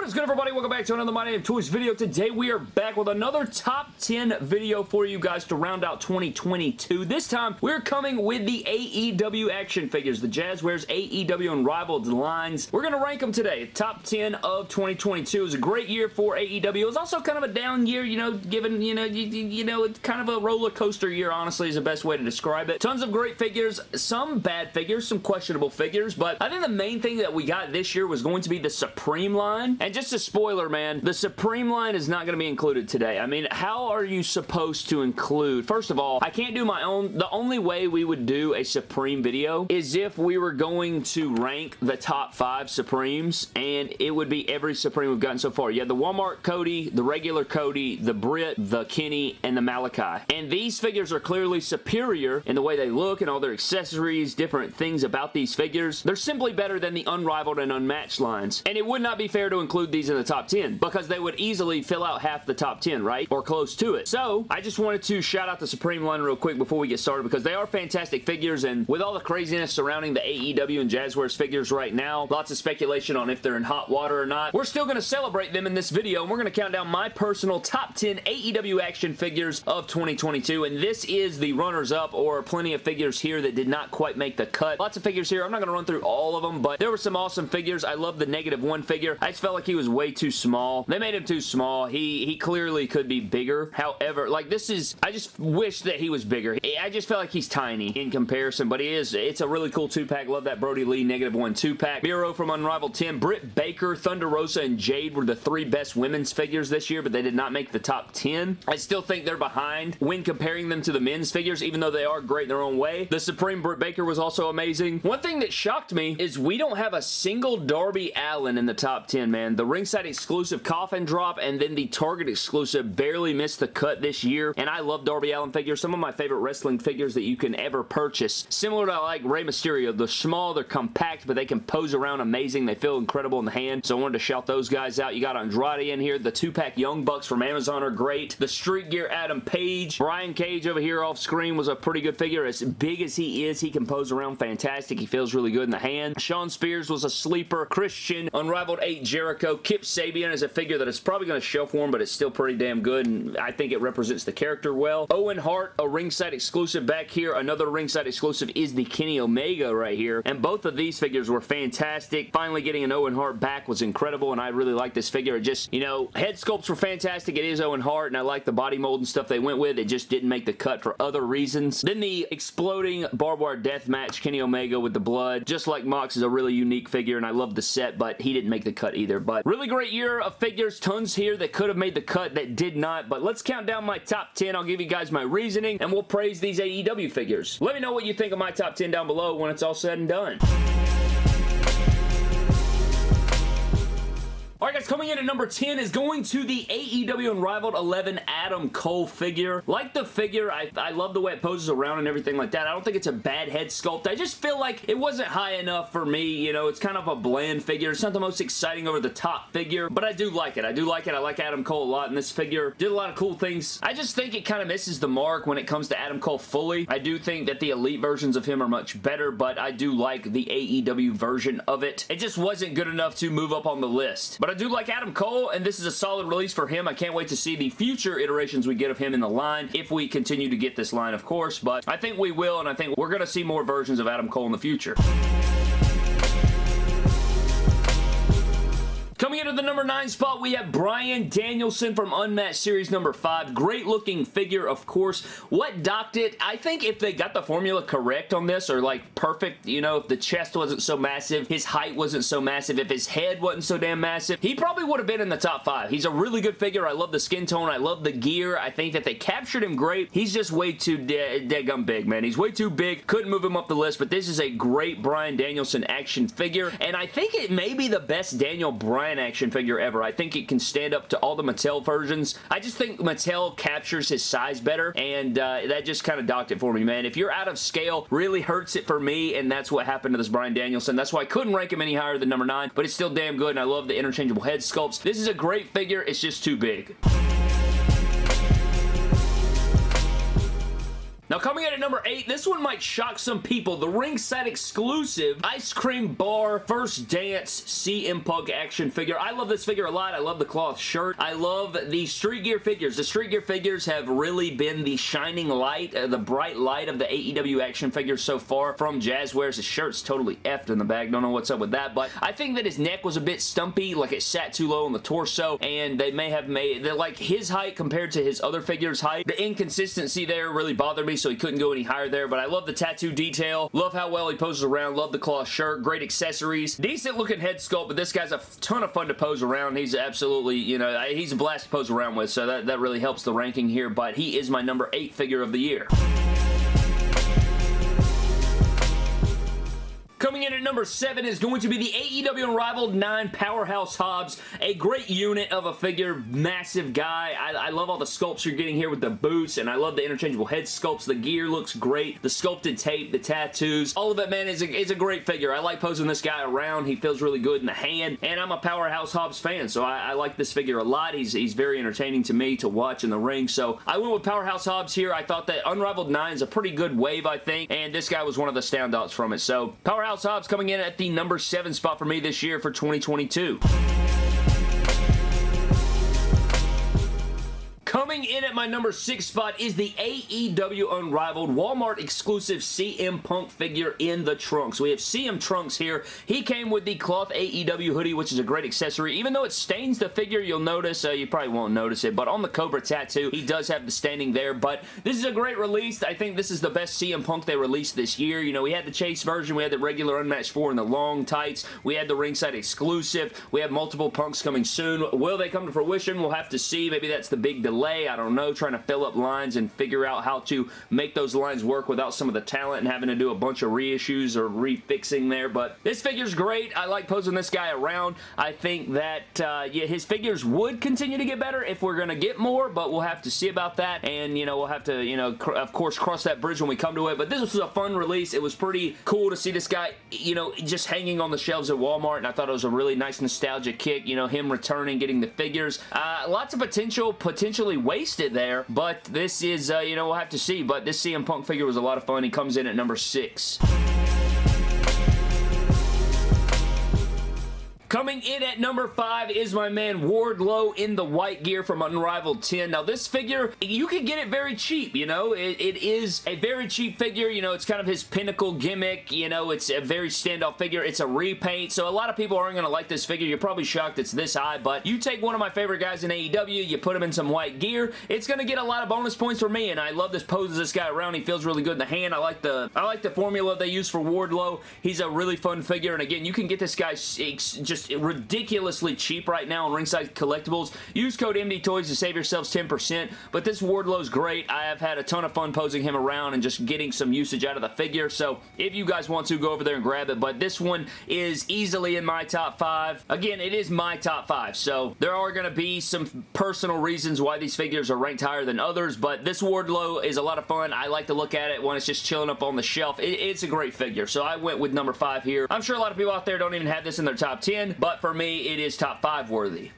What is good everybody? Welcome back to another My Name Toys video. Today we are back with another top 10 video for you guys to round out 2022. This time we're coming with the AEW action figures, the Jazwares AEW and Unrivaled lines. We're going to rank them today. Top 10 of 2022. It was a great year for AEW. It was also kind of a down year, you know, given, you know, you, you know, it's kind of a roller coaster year, honestly, is the best way to describe it. Tons of great figures, some bad figures, some questionable figures, but I think the main thing that we got this year was going to be the Supreme line and just a spoiler, man, the Supreme line is not going to be included today. I mean, how are you supposed to include... First of all, I can't do my own... The only way we would do a Supreme video is if we were going to rank the top five Supremes, and it would be every Supreme we've gotten so far. You have the Walmart Cody, the regular Cody, the Britt, the Kenny, and the Malakai. And these figures are clearly superior in the way they look and all their accessories, different things about these figures. They're simply better than the Unrivaled and Unmatched lines. And it would not be fair to include these in the top 10 because they would easily fill out half the top 10, right? Or close to it. So, I just wanted to shout out the Supreme line real quick before we get started because they are fantastic figures and with all the craziness surrounding the AEW and Jazwares figures right now, lots of speculation on if they're in hot water or not, we're still going to celebrate them in this video and we're going to count down my personal top 10 AEW action figures of 2022 and this is the runners-up or plenty of figures here that did not quite make the cut. Lots of figures here. I'm not going to run through all of them, but there were some awesome figures. I love the negative one figure. I just felt like he was way too small. They made him too small. He, he clearly could be bigger. However, like this is, I just wish that he was bigger. I just felt like he's tiny in comparison, but he is, it's a really cool two-pack. Love that Brodie Lee negative one two-pack. Miro from Unrivaled 10. Britt Baker, Thunder Rosa, and Jade were the three best women's figures this year, but they did not make the top 10. I still think they're behind when comparing them to the men's figures, even though they are great in their own way. The Supreme Britt Baker was also amazing. One thing that shocked me is we don't have a single Darby Allin in the top 10, man. The ringside exclusive coffin drop and then the Target exclusive barely missed the cut this year. And I love Darby Allin figures. Some of my favorite wrestling figures that you can ever purchase. Similar to like Rey Mysterio. They're small, they're compact, but they can pose around amazing. They feel incredible in the hand. So I wanted to shout those guys out. You got Andrade in here. The two-pack Young Bucks from Amazon are great. The Street Gear Adam Page. Brian Cage over here off screen was a pretty good figure. As big as he is, he can pose around fantastic. He feels really good in the hand. Shawn Spears was a sleeper. Christian, Unrivaled 8 Jericho. Kip Sabian is a figure that is probably going to shelf warm, but it's still pretty damn good, and I think it represents the character well. Owen Hart, a ringside exclusive back here. Another ringside exclusive is the Kenny Omega right here, and both of these figures were fantastic. Finally getting an Owen Hart back was incredible, and I really like this figure. It just, you know, head sculpts were fantastic. It is Owen Hart, and I like the body mold and stuff they went with. It just didn't make the cut for other reasons. Then the exploding barbed wire death match, Kenny Omega with the blood. Just like Mox is a really unique figure, and I love the set, but he didn't make the cut either. But really great year of figures. Tons here that could have made the cut that did not. But let's count down my top 10. I'll give you guys my reasoning, and we'll praise these AEW figures. Let me know what you think of my top 10 down below when it's all said and done. Alright guys, coming in at number 10 is going to the AEW Unrivaled 11 Adam Cole figure. Like the figure, I, I love the way it poses around and everything like that. I don't think it's a bad head sculpt. I just feel like it wasn't high enough for me. You know, it's kind of a bland figure. It's not the most exciting over the top figure, but I do like it. I do like it. I like Adam Cole a lot, in this figure did a lot of cool things. I just think it kind of misses the mark when it comes to Adam Cole fully. I do think that the Elite versions of him are much better, but I do like the AEW version of it. It just wasn't good enough to move up on the list. But I do like Adam Cole, and this is a solid release for him. I can't wait to see the future iterations we get of him in the line, if we continue to get this line, of course, but I think we will, and I think we're going to see more versions of Adam Cole in the future. Coming into the number 9 spot, we have Bryan Danielson from Unmatched Series number 5. Great looking figure, of course. What docked it? I think if they got the formula correct on this, or like perfect, you know, if the chest wasn't so massive, his height wasn't so massive, if his head wasn't so damn massive, he probably would have been in the top 5. He's a really good figure. I love the skin tone. I love the gear. I think that they captured him great. He's just way too de dead gum big, man. He's way too big. Couldn't move him up the list, but this is a great Bryan Danielson action figure, and I think it may be the best Daniel Bryan action figure ever. I think it can stand up to all the Mattel versions. I just think Mattel captures his size better, and uh, that just kind of docked it for me, man. If you're out of scale, really hurts it for me, and that's what happened to this Bryan Danielson. That's why I couldn't rank him any higher than number 9, but it's still damn good, and I love the interchangeable head sculpts. This is a great figure. It's just too big. Now coming in at number 8, this one might shock some people. The ringside exclusive Ice Cream Bar First Dance CM Punk action figure. I love this figure a lot. I love the cloth shirt. I love the Street Gear figures. The Street Gear figures have really been the shining light, uh, the bright light of the AEW action figures so far from Jazwares. His shirt's totally effed in the bag. Don't know what's up with that, but I think that his neck was a bit stumpy, like it sat too low on the torso, and they may have made, like his height compared to his other figure's height, the inconsistency there really bothered me, so he couldn't go any higher there, but I love the tattoo detail. Love how well he poses around. Love the cloth shirt. Great accessories. Decent looking head sculpt, but this guy's a ton of fun to pose around. He's absolutely, you know, he's a blast to pose around with, so that, that really helps the ranking here, but he is my number 8 figure of the year. Coming in at number 7 is going to be the AEW Unrivaled 9 Powerhouse Hobbs. A great unit of a figure, massive guy. I, I, love all the sculpts you're getting here with the boots, and I love the interchangeable head sculpts. The gear looks great. The sculpted tape, the tattoos, all of it, man, is a, is a great figure. I like posing this guy around. He feels really good in the hand, and I'm a Powerhouse Hobbs fan, so I, I like this figure a lot. He's, he's very entertaining to me to watch in the ring, so I went with Powerhouse Hobbs here. I thought that Unrivaled 9 is a pretty good wave, I think, and this guy was one of the standouts from it, so Powerhouse Powerhouse Hobbs coming in at the number 7 spot for me this year for 2022. Coming in at my number 6 spot is the AEW Unrivaled Walmart exclusive CM Punk figure in the trunks. We have CM Trunks here. He came with the cloth AEW hoodie, which is a great accessory. Even though it stains the figure, you'll notice, uh, you probably won't notice it, but on the Cobra tattoo, he does have the staining there, but this is a great release. I think this is the best CM Punk they released this year. You know, we had the Chase version, we had the regular Unmatched 4 and the long tights, we had the ringside exclusive, we have multiple Punks coming soon. Will they come to fruition? We'll have to see. Maybe that's the big delay delay. I don't know, trying to fill up lines and figure out how to make those lines work without some of the talent and having to do a bunch of reissues or refixing there. But this figure's great. I like posing this guy around. I think that, uh, yeah, his figures would continue to get better if we're going to get more, but we'll have to see about that. And, you know, we'll have to, you know, of course, cross that bridge when we come to it. But this was a fun release. It was pretty cool to see this guy, you know, just hanging on the shelves at Walmart, and I thought it was a really nice nostalgia kick, you know, him returning, getting the figures. Uh, lots of potential, potentially wasted there, but this is, uh, you know, we'll have to see, but this CM Punk figure was a lot of fun. He comes in at number 6. Coming in at number 5 is my man Wardlow in the white gear from Unrivaled 10. Now this figure, you can get it very cheap, you know. It, it is a very cheap figure, you know, it's kind of his pinnacle gimmick, you know, it's a very standoff figure. It's a repaint, so a lot of people aren't going to like this figure. You're probably shocked it's this high, but you take one of my favorite guys in AEW, you put him in some white gear, it's going to get a lot of bonus points for me, and I love this pose of this guy around. He feels really good in the hand. I like the I like the formula they use for Wardlow. He's a really fun figure, and again, you can get this guy just just ridiculously cheap right now on Ringside Collectibles. Use code MD Toys to save yourselves 10%, but this Wardlow's great. I have had a ton of fun posing him around and just getting some usage out of the figure, so if you guys want to, go over there and grab it, but this one is easily in my top 5. Again, it is my top 5, so there are going to be some personal reasons why these figures are ranked higher than others, but this Wardlow is a lot of fun. I like to look at it when it's just chilling up on the shelf. It, it's a great figure, so I went with number 5 here. I'm sure a lot of people out there don't even have this in their top 10, but for me, it is top 5 worthy.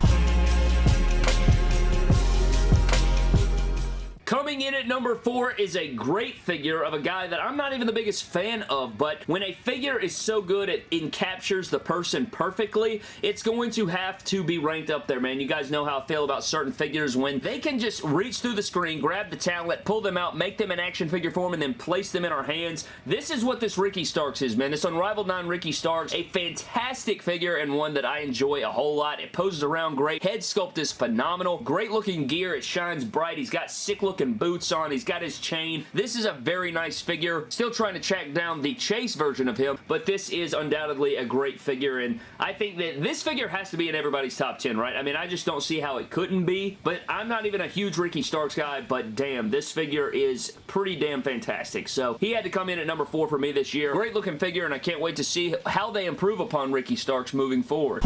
Coming in at number four is a great figure of a guy that I'm not even the biggest fan of, but when a figure is so good it encaptures the person perfectly, it's going to have to be ranked up there, man. You guys know how I feel about certain figures when they can just reach through the screen, grab the talent, pull them out, make them an action figure form, and then place them in our hands. This is what this Ricky Starks is, man. This Unrivaled 9 Ricky Starks, a fantastic figure and one that I enjoy a whole lot. It poses around great. Head sculpt is phenomenal. Great looking gear. It shines bright. He's got sick looking boots on. He's got his chain. This is a very nice figure. Still trying to track down the Chase version of him, but this is undoubtedly a great figure, and I think that this figure has to be in everybody's top 10, right? I mean, I just don't see how it couldn't be, but I'm not even a huge Ricky Starks guy, but damn, this figure is pretty damn fantastic. So he had to come in at number 4 for me this year. Great looking figure, and I can't wait to see how they improve upon Ricky Starks moving forward.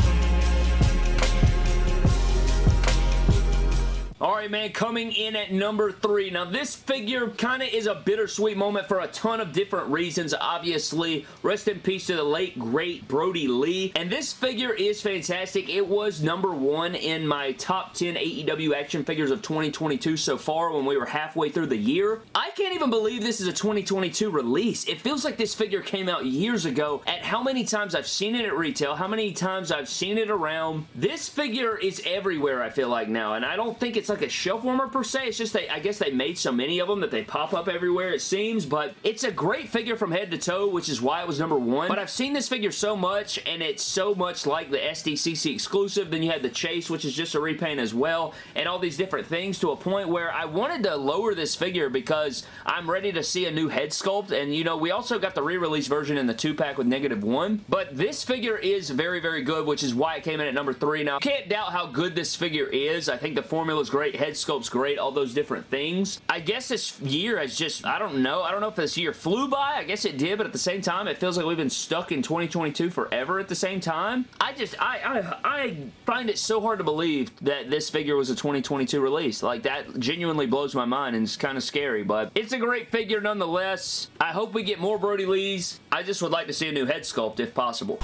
Alright, man, coming in at number three. Now, this figure kind of is a bittersweet moment for a ton of different reasons, obviously. Rest in peace to the late, great Brodie Lee. And this figure is fantastic. It was number one in my top 10 AEW action figures of 2022 so far when we were halfway through the year. I can't even believe this is a 2022 release. It feels like this figure came out years ago at how many times I've seen it at retail, how many times I've seen it around. This figure is everywhere, I feel like now, and I don't think it's like a shelf warmer per se. It's just they, I guess they made so many of them that they pop up everywhere it seems, but it's a great figure from head to toe, which is why it was number one. But I've seen this figure so much, and it's so much like the SDCC exclusive. Then you had the Chase, which is just a repaint as well, and all these different things to a point where I wanted to lower this figure because I'm ready to see a new head sculpt, and you know, we also got the re-release version in the 2-pack with negative 1, but this figure is very, very good, which is why it came in at number 3. Now, can't doubt how good this figure is. I think the formula is great, head sculpt's great, all those different things. I guess this year has just, I don't know, I don't know if this year flew by, I guess it did, but at the same time, it feels like we've been stuck in 2022 forever at the same time. I just, I, I, I find it so hard to believe that this figure was a 2022 release. Like, that genuinely blows my mind and it's kind of scary, but it's a great figure nonetheless. I hope we get more Brodie Lees. I just would like to see a new head sculpt if possible.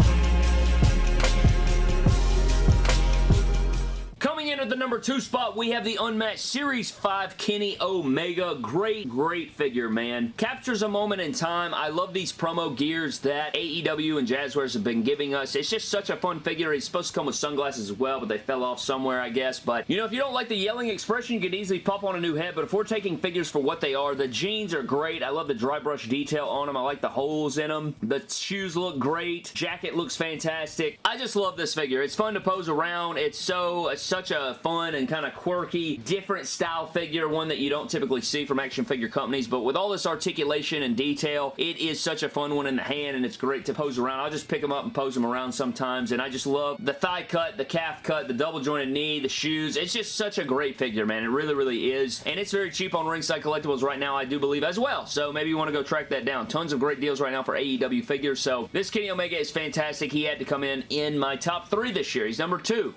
Coming in at the number two spot, we have the Unmatched Series 5 Kenny Omega. Great, great figure, man. Captures a moment in time. I love these promo gears that AEW and Jazwares have been giving us. It's just such a fun figure. He's supposed to come with sunglasses as well, but they fell off somewhere, I guess. But, you know, if you don't like the yelling expression, you could easily pop on a new head. But if we're taking figures for what they are, the jeans are great. I love the dry brush detail on them. I like the holes in them. The shoes look great. Jacket looks fantastic. I just love this figure. It's fun to pose around. It's so... It's such a fun and kind of quirky, different style figure, one that you don't typically see from action figure companies, but with all this articulation and detail, it is such a fun one in the hand, and it's great to pose around. I'll just pick them up and pose them around sometimes, and I just love the thigh cut, the calf cut, the double jointed knee, the shoes. It's just such a great figure, man. It really, really is, and it's very cheap on Ringside Collectibles right now, I do believe, as well, so maybe you want to go track that down. Tons of great deals right now for AEW figures, so this Kenny Omega is fantastic. He had to come in in my top three this year. He's number two.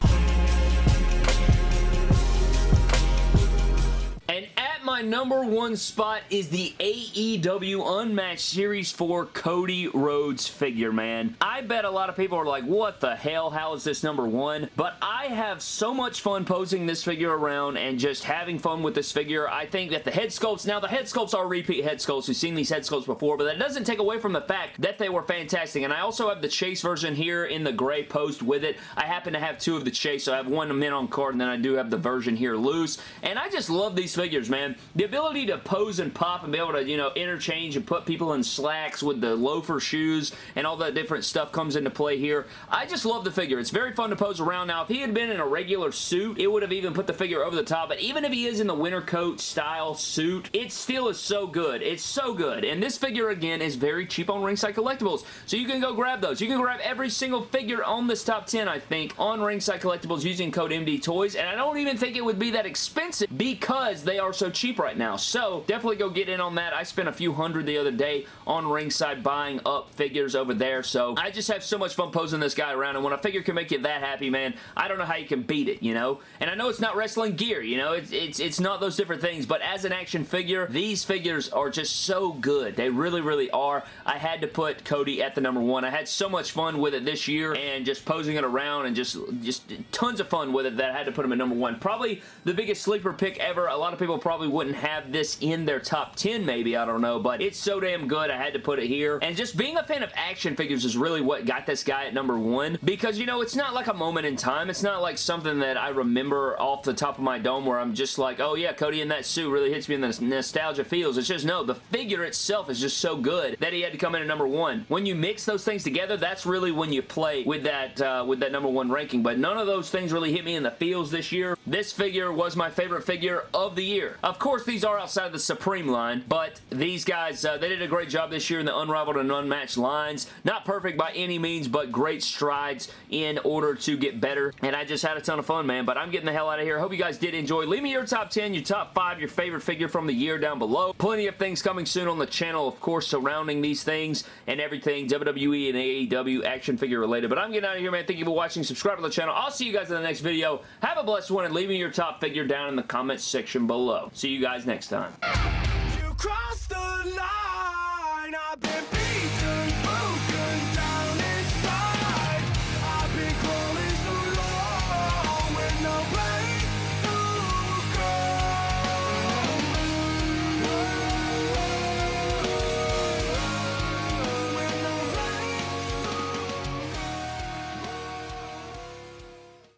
My number one spot is the AEW Unmatched Series 4 Cody Rhodes figure, man. I bet a lot of people are like, what the hell? How is this number one? But I have so much fun posing this figure around and just having fun with this figure. I think that the head sculpts, now the head sculpts are repeat head sculpts. We've seen these head sculpts before, but that doesn't take away from the fact that they were fantastic. And I also have the Chase version here in the gray post with it. I happen to have two of the Chase, so I have one mint on card, and then I do have the version here loose. And I just love these figures, man the ability to pose and pop and be able to, you know, interchange and put people in slacks with the loafer shoes and all that different stuff comes into play here. I just love the figure. It's very fun to pose around. Now, if he had been in a regular suit, it would have even put the figure over the top, but even if he is in the winter coat style suit, it still is so good. It's so good. And this figure, again, is very cheap on Ringside Collectibles, so you can go grab those. You can grab every single figure on this top 10, I think, on Ringside Collectibles using code MD Toys, and I don't even think it would be that expensive because they are so cheap now. So definitely go get in on that. I spent a few hundred the other day on ringside buying up figures over there. So I just have so much fun posing this guy around. And when a figure can make you that happy, man, I don't know how you can beat it, you know? And I know it's not wrestling gear, you know? It's, it's, it's not those different things. But as an action figure, these figures are just so good. They really, really are. I had to put Cody at the number one. I had so much fun with it this year and just posing it around and just, just tons of fun with it that I had to put him at number one. Probably the biggest sleeper pick ever. A lot of people probably wouldn't have this in their top 10 maybe, I don't know, but it's so damn good I had to put it here. And just being a fan of action figures is really what got this guy at number one because, you know, it's not like a moment in time. It's not like something that I remember off the top of my dome where I'm just like, oh yeah, Cody in that suit really hits me in the nostalgia feels. It's just, no, the figure itself is just so good that he had to come in at number one. When you mix those things together, that's really when you play with that, uh, with that number one ranking, but none of those things really hit me in the feels this year. This figure was my favorite figure of the year. Of course, these are outside of the Supreme line, but these guys, uh, they did a great job this year in the Unrivaled and Unmatched lines. Not perfect by any means, but great strides in order to get better, and I just had a ton of fun, man, but I'm getting the hell out of here. Hope you guys did enjoy. Leave me your top 10, your top 5, your favorite figure from the year down below. Plenty of things coming soon on the channel, of course, surrounding these things and everything WWE and AEW action figure related, but I'm getting out of here, man. Thank you for watching. Subscribe to the channel. I'll see you guys in the next video. Have a blessed one, and leave me your top figure down in the comments section below. See you guys next time.